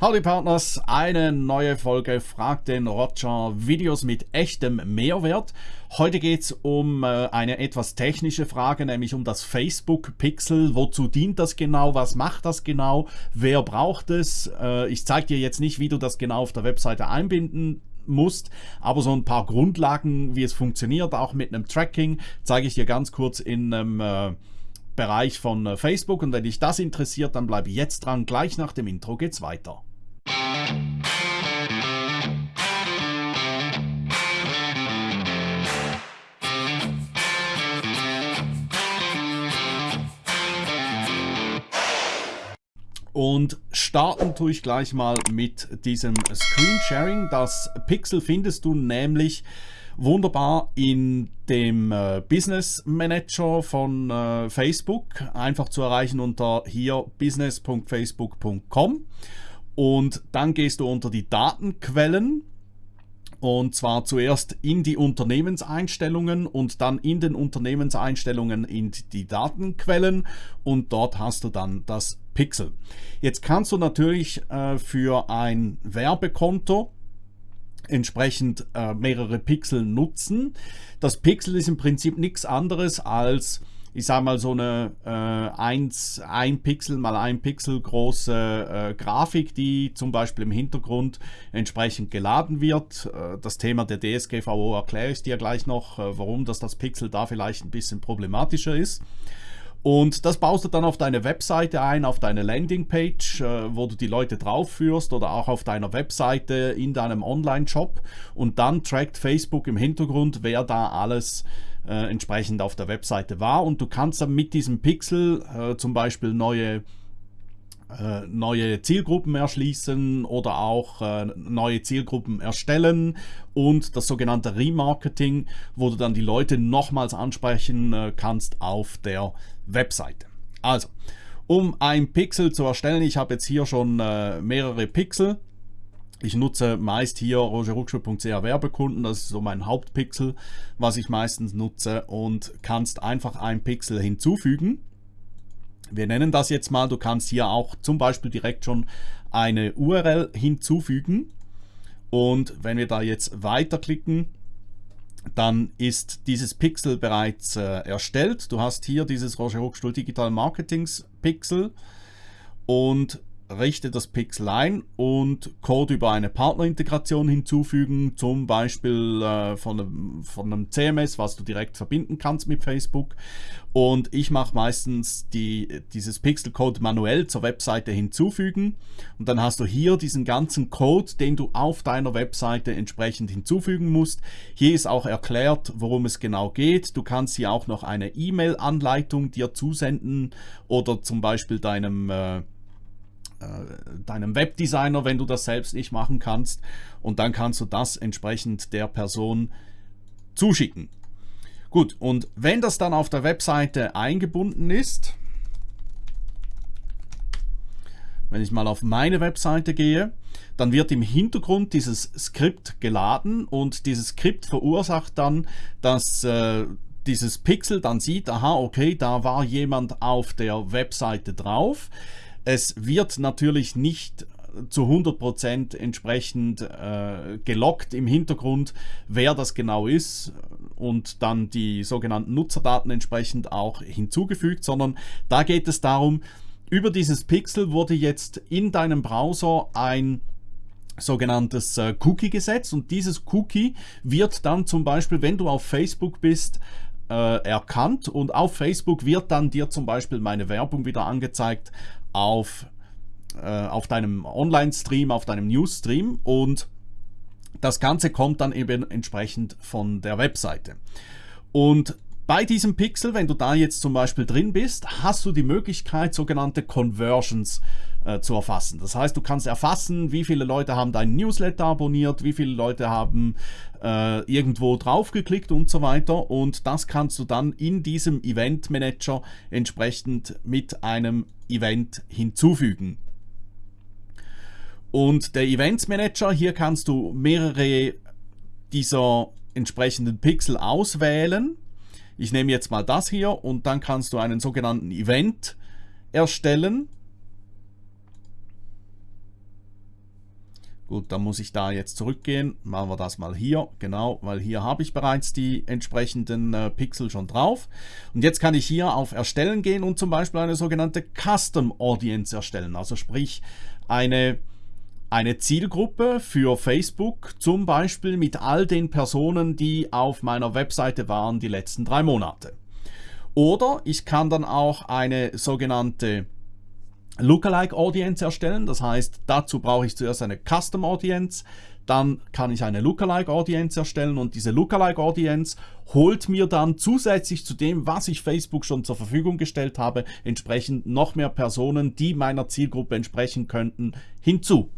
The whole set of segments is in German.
Howdy Partners, eine neue Folge Frag den Roger, Videos mit echtem Mehrwert. Heute geht es um äh, eine etwas technische Frage, nämlich um das Facebook Pixel. Wozu dient das genau? Was macht das genau? Wer braucht es? Äh, ich zeige dir jetzt nicht, wie du das genau auf der Webseite einbinden musst, aber so ein paar Grundlagen, wie es funktioniert, auch mit einem Tracking, zeige ich dir ganz kurz in einem äh, Bereich von Facebook und wenn dich das interessiert, dann bleib jetzt dran. Gleich nach dem Intro geht's weiter. Und starten tue ich gleich mal mit diesem Screen Sharing. Das Pixel findest du nämlich wunderbar in dem äh, Business Manager von äh, Facebook. Einfach zu erreichen unter hier business.facebook.com. Und dann gehst du unter die Datenquellen und zwar zuerst in die Unternehmenseinstellungen und dann in den Unternehmenseinstellungen in die Datenquellen und dort hast du dann das Pixel. Jetzt kannst du natürlich äh, für ein Werbekonto entsprechend äh, mehrere Pixel nutzen. Das Pixel ist im Prinzip nichts anderes als ich sage mal, so eine äh, 1, 1 Pixel mal 1 Pixel große äh, Grafik, die zum Beispiel im Hintergrund entsprechend geladen wird. Äh, das Thema der DSGVO erkläre ich dir gleich noch, äh, warum das, das Pixel da vielleicht ein bisschen problematischer ist. Und das baust du dann auf deine Webseite ein, auf deine Landingpage, äh, wo du die Leute drauf führst oder auch auf deiner Webseite in deinem Online-Shop. Und dann trackt Facebook im Hintergrund, wer da alles äh, entsprechend auf der Webseite war. Und du kannst dann mit diesem Pixel äh, zum Beispiel neue äh, neue Zielgruppen erschließen oder auch äh, neue Zielgruppen erstellen und das sogenannte Remarketing, wo du dann die Leute nochmals ansprechen äh, kannst auf der Webseite. Also, um ein Pixel zu erstellen, ich habe jetzt hier schon mehrere Pixel. Ich nutze meist hier rogerruckschul.ch Werbekunden, das ist so mein Hauptpixel, was ich meistens nutze und kannst einfach ein Pixel hinzufügen. Wir nennen das jetzt mal, du kannst hier auch zum Beispiel direkt schon eine URL hinzufügen. Und wenn wir da jetzt weiterklicken, dann ist dieses Pixel bereits äh, erstellt. Du hast hier dieses Roger Hochstuhl Digital Marketings Pixel und richte das Pixel ein und Code über eine Partnerintegration hinzufügen, zum Beispiel äh, von, einem, von, einem, CMS, was du direkt verbinden kannst mit Facebook. Und ich mache meistens die, dieses Pixel-Code manuell zur Webseite hinzufügen. Und dann hast du hier diesen ganzen Code, den du auf deiner Webseite entsprechend hinzufügen musst. Hier ist auch erklärt, worum es genau geht. Du kannst hier auch noch eine E-Mail-Anleitung dir zusenden oder zum Beispiel deinem äh, deinem Webdesigner, wenn du das selbst nicht machen kannst. Und dann kannst du das entsprechend der Person zuschicken. Gut, und wenn das dann auf der Webseite eingebunden ist, wenn ich mal auf meine Webseite gehe, dann wird im Hintergrund dieses Skript geladen und dieses Skript verursacht dann, dass äh, dieses Pixel dann sieht, aha, okay, da war jemand auf der Webseite drauf. Es wird natürlich nicht zu 100% entsprechend äh, gelockt. Im Hintergrund, wer das genau ist und dann die sogenannten Nutzerdaten entsprechend auch hinzugefügt, sondern da geht es darum, über dieses Pixel wurde jetzt in deinem Browser ein sogenanntes äh, Cookie gesetzt und dieses Cookie wird dann zum Beispiel, wenn du auf Facebook bist, äh, erkannt und auf Facebook wird dann dir zum Beispiel meine Werbung wieder angezeigt auf, äh, auf deinem Online-Stream, auf deinem News-Stream und das Ganze kommt dann eben entsprechend von der Webseite. Und bei diesem Pixel, wenn du da jetzt zum Beispiel drin bist, hast du die Möglichkeit, sogenannte Conversions äh, zu erfassen. Das heißt, du kannst erfassen, wie viele Leute haben deinen Newsletter abonniert, wie viele Leute haben äh, irgendwo draufgeklickt und so weiter. Und das kannst du dann in diesem Event Manager entsprechend mit einem Event hinzufügen. Und der Events Manager, hier kannst du mehrere dieser entsprechenden Pixel auswählen ich nehme jetzt mal das hier und dann kannst du einen sogenannten Event erstellen. Gut, dann muss ich da jetzt zurückgehen. Machen wir das mal hier, genau, weil hier habe ich bereits die entsprechenden äh, Pixel schon drauf. Und jetzt kann ich hier auf Erstellen gehen und zum Beispiel eine sogenannte Custom Audience erstellen. Also sprich eine, eine Zielgruppe für Facebook, zum Beispiel mit all den Personen, die auf meiner Webseite waren die letzten drei Monate. Oder ich kann dann auch eine sogenannte Lookalike Audience erstellen. Das heißt, dazu brauche ich zuerst eine Custom Audience, dann kann ich eine Lookalike Audience erstellen und diese Lookalike Audience holt mir dann zusätzlich zu dem, was ich Facebook schon zur Verfügung gestellt habe, entsprechend noch mehr Personen, die meiner Zielgruppe entsprechen könnten, hinzu.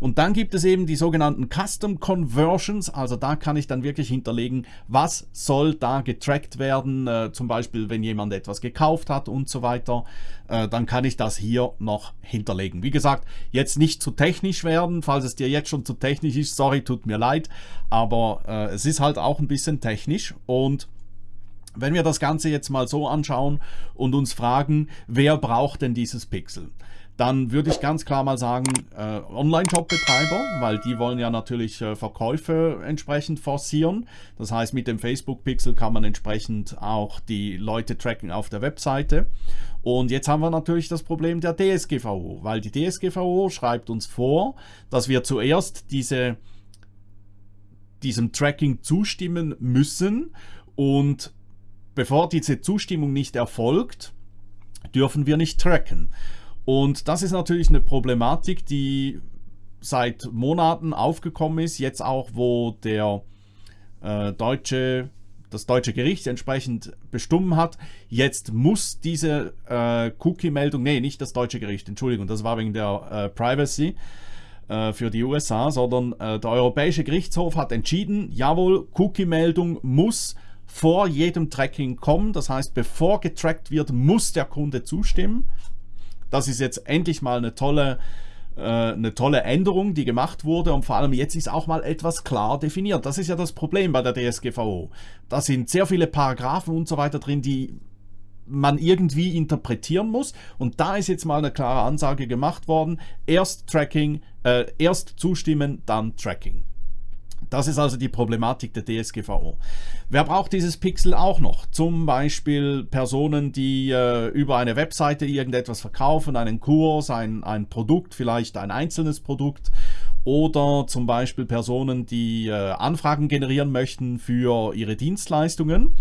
Und dann gibt es eben die sogenannten Custom Conversions, also da kann ich dann wirklich hinterlegen, was soll da getrackt werden, äh, zum Beispiel wenn jemand etwas gekauft hat und so weiter, äh, dann kann ich das hier noch hinterlegen. Wie gesagt, jetzt nicht zu technisch werden, falls es dir jetzt schon zu technisch ist, sorry, tut mir leid, aber äh, es ist halt auch ein bisschen technisch und wenn wir das Ganze jetzt mal so anschauen und uns fragen, wer braucht denn dieses Pixel? Dann würde ich ganz klar mal sagen, äh, Online-Shop-Betreiber, weil die wollen ja natürlich äh, Verkäufe entsprechend forcieren. Das heißt, mit dem Facebook-Pixel kann man entsprechend auch die Leute tracken auf der Webseite. Und jetzt haben wir natürlich das Problem der DSGVO, weil die DSGVO schreibt uns vor, dass wir zuerst diese, diesem Tracking zustimmen müssen und bevor diese Zustimmung nicht erfolgt, dürfen wir nicht tracken. Und das ist natürlich eine Problematik, die seit Monaten aufgekommen ist, jetzt auch, wo der äh, deutsche, das deutsche Gericht entsprechend bestimmt hat, jetzt muss diese äh, Cookie-Meldung, nee, nicht das deutsche Gericht, Entschuldigung, das war wegen der äh, Privacy äh, für die USA, sondern äh, der Europäische Gerichtshof hat entschieden, jawohl, Cookie-Meldung muss vor jedem Tracking kommen, das heißt, bevor getrackt wird, muss der Kunde zustimmen. Das ist jetzt endlich mal eine tolle, äh, eine tolle Änderung, die gemacht wurde und vor allem jetzt ist auch mal etwas klar definiert. Das ist ja das Problem bei der DSGVO. Da sind sehr viele Paragraphen und so weiter drin, die man irgendwie interpretieren muss. Und da ist jetzt mal eine klare Ansage gemacht worden. Erst Tracking, äh, erst zustimmen, dann Tracking. Das ist also die Problematik der DSGVO. Wer braucht dieses Pixel auch noch? Zum Beispiel Personen, die äh, über eine Webseite irgendetwas verkaufen, einen Kurs, ein, ein Produkt, vielleicht ein einzelnes Produkt oder zum Beispiel Personen, die äh, Anfragen generieren möchten für ihre Dienstleistungen.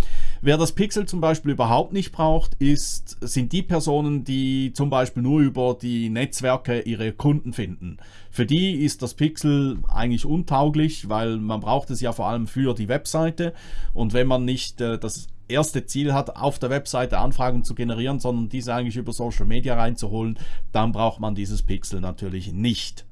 Wer das Pixel zum Beispiel überhaupt nicht braucht, ist, sind die Personen, die zum Beispiel nur über die Netzwerke ihre Kunden finden. Für die ist das Pixel eigentlich untauglich, weil man braucht es ja vor allem für die Webseite und wenn man nicht äh, das erste Ziel hat, auf der Webseite Anfragen zu generieren, sondern diese eigentlich über Social Media reinzuholen, dann braucht man dieses Pixel natürlich nicht.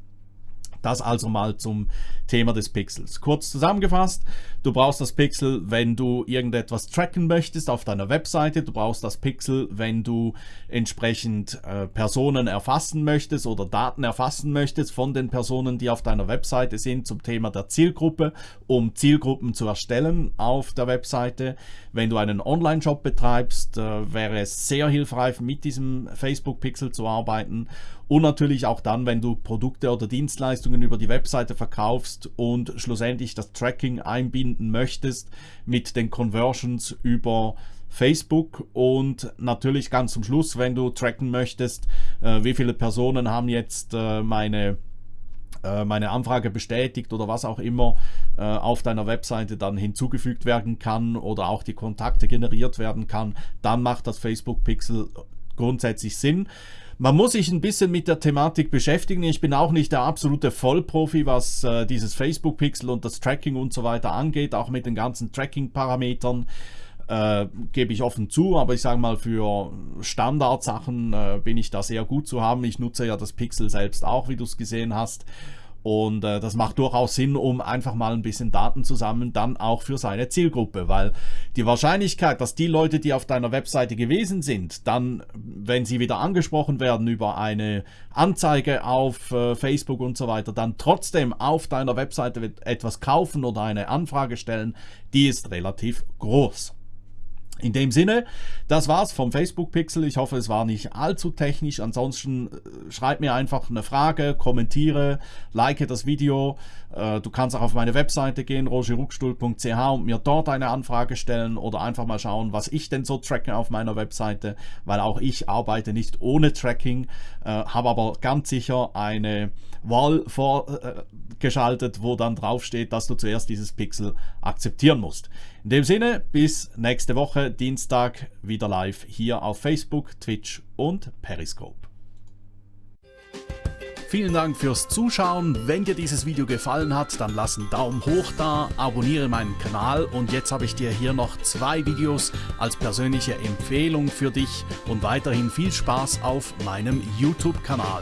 Das also mal zum Thema des Pixels. Kurz zusammengefasst, du brauchst das Pixel, wenn du irgendetwas tracken möchtest auf deiner Webseite. Du brauchst das Pixel, wenn du entsprechend äh, Personen erfassen möchtest oder Daten erfassen möchtest von den Personen, die auf deiner Webseite sind zum Thema der Zielgruppe, um Zielgruppen zu erstellen auf der Webseite. Wenn du einen Online-Shop betreibst, äh, wäre es sehr hilfreich, mit diesem Facebook-Pixel zu arbeiten. Und natürlich auch dann, wenn du Produkte oder Dienstleistungen über die Webseite verkaufst und schlussendlich das Tracking einbinden möchtest mit den Conversions über Facebook. Und natürlich ganz zum Schluss, wenn du tracken möchtest, äh, wie viele Personen haben jetzt äh, meine äh, meine Anfrage bestätigt oder was auch immer auf deiner Webseite dann hinzugefügt werden kann oder auch die Kontakte generiert werden kann, dann macht das Facebook Pixel grundsätzlich Sinn. Man muss sich ein bisschen mit der Thematik beschäftigen. Ich bin auch nicht der absolute Vollprofi, was äh, dieses Facebook-Pixel und das Tracking und so weiter angeht, auch mit den ganzen Tracking-Parametern. Äh, gebe ich offen zu, aber ich sage mal, für Standardsachen äh, bin ich da sehr gut zu haben. Ich nutze ja das Pixel selbst auch, wie du es gesehen hast. Und äh, das macht durchaus Sinn, um einfach mal ein bisschen Daten zu sammeln, dann auch für seine Zielgruppe, weil die Wahrscheinlichkeit, dass die Leute, die auf deiner Webseite gewesen sind, dann, wenn sie wieder angesprochen werden über eine Anzeige auf äh, Facebook und so weiter, dann trotzdem auf deiner Webseite etwas kaufen oder eine Anfrage stellen, die ist relativ groß. In dem Sinne, das war's vom Facebook Pixel. Ich hoffe, es war nicht allzu technisch. Ansonsten äh, schreib mir einfach eine Frage, kommentiere, like das Video. Äh, du kannst auch auf meine Webseite gehen, rogerruckstuhl.ch und mir dort eine Anfrage stellen oder einfach mal schauen, was ich denn so tracke auf meiner Webseite, weil auch ich arbeite nicht ohne Tracking, äh, habe aber ganz sicher eine Wall vorgeschaltet, wo dann draufsteht, dass du zuerst dieses Pixel akzeptieren musst. In dem Sinne, bis nächste Woche, Dienstag, wieder live hier auf Facebook, Twitch und Periscope. Vielen Dank fürs Zuschauen. Wenn dir dieses Video gefallen hat, dann lass einen Daumen hoch da, abonniere meinen Kanal und jetzt habe ich dir hier noch zwei Videos als persönliche Empfehlung für dich und weiterhin viel Spaß auf meinem YouTube-Kanal.